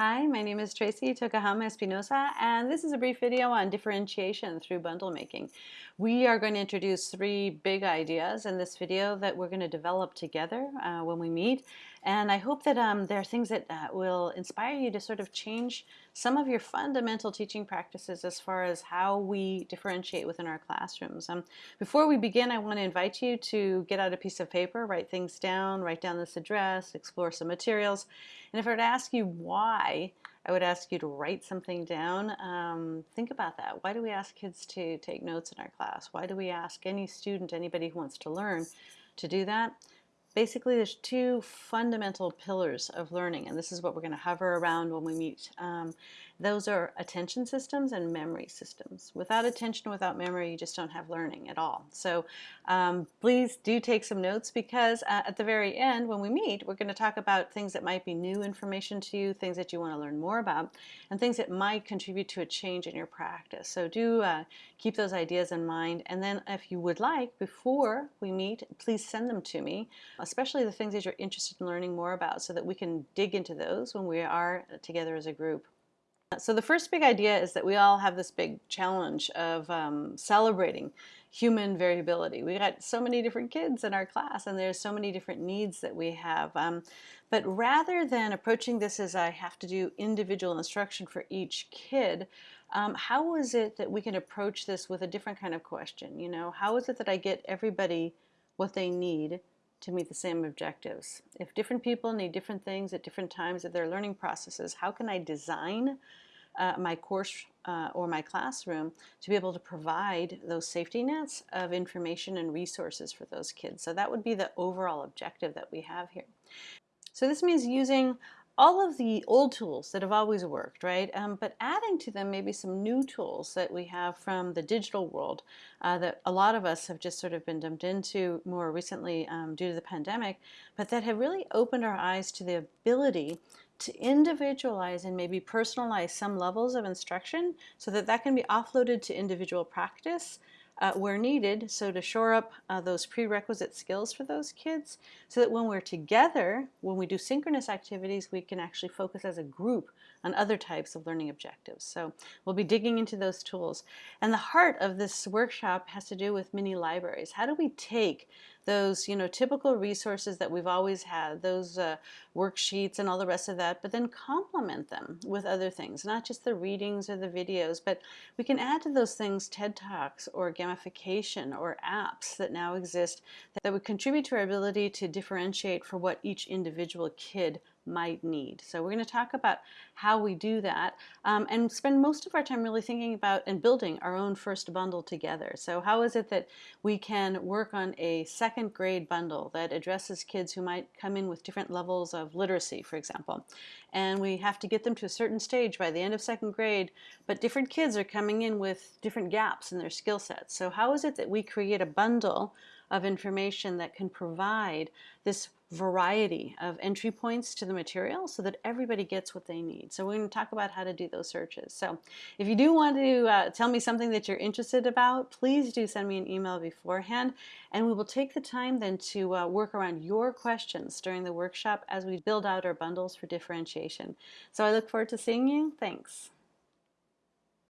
Hi, my name is Tracey Tokuhama Espinosa, and this is a brief video on differentiation through bundle making. We are going to introduce three big ideas in this video that we're going to develop together uh, when we meet. And I hope that um, there are things that uh, will inspire you to sort of change some of your fundamental teaching practices as far as how we differentiate within our classrooms. Um, before we begin, I want to invite you to get out a piece of paper, write things down, write down this address, explore some materials. And if I were to ask you why, I would ask you to write something down. Um, think about that. Why do we ask kids to take notes in our class? Why do we ask any student, anybody who wants to learn, to do that? Basically, there's two fundamental pillars of learning, and this is what we're going to hover around when we meet. Um, those are attention systems and memory systems. Without attention, without memory, you just don't have learning at all. So um, please do take some notes because uh, at the very end, when we meet, we're going to talk about things that might be new information to you, things that you want to learn more about, and things that might contribute to a change in your practice. So do uh, keep those ideas in mind. And then if you would like, before we meet, please send them to me especially the things that you're interested in learning more about so that we can dig into those when we are together as a group. So the first big idea is that we all have this big challenge of um, celebrating human variability. We got so many different kids in our class and there's so many different needs that we have. Um, but rather than approaching this as I have to do individual instruction for each kid, um, how is it that we can approach this with a different kind of question? You know, how is it that I get everybody what they need to meet the same objectives. If different people need different things at different times of their learning processes, how can I design uh, my course uh, or my classroom to be able to provide those safety nets of information and resources for those kids. So that would be the overall objective that we have here. So this means using all of the old tools that have always worked, right? Um, but adding to them maybe some new tools that we have from the digital world uh, that a lot of us have just sort of been dumped into more recently um, due to the pandemic, but that have really opened our eyes to the ability to individualize and maybe personalize some levels of instruction so that that can be offloaded to individual practice uh, where needed, so to shore up uh, those prerequisite skills for those kids, so that when we're together, when we do synchronous activities, we can actually focus as a group on other types of learning objectives. So we'll be digging into those tools. And the heart of this workshop has to do with mini libraries. How do we take those you know typical resources that we've always had, those uh, worksheets and all the rest of that, but then complement them with other things, not just the readings or the videos, but we can add to those things TED Talks or gamification or apps that now exist that would contribute to our ability to differentiate for what each individual kid might need. So we're going to talk about how we do that um, and spend most of our time really thinking about and building our own first bundle together. So how is it that we can work on a second grade bundle that addresses kids who might come in with different levels of literacy, for example. And we have to get them to a certain stage by the end of second grade, but different kids are coming in with different gaps in their skill sets. So how is it that we create a bundle of information that can provide this variety of entry points to the material so that everybody gets what they need. So we're going to talk about how to do those searches. So if you do want to uh, tell me something that you're interested about, please do send me an email beforehand and we will take the time then to uh, work around your questions during the workshop as we build out our bundles for differentiation. So I look forward to seeing you. Thanks.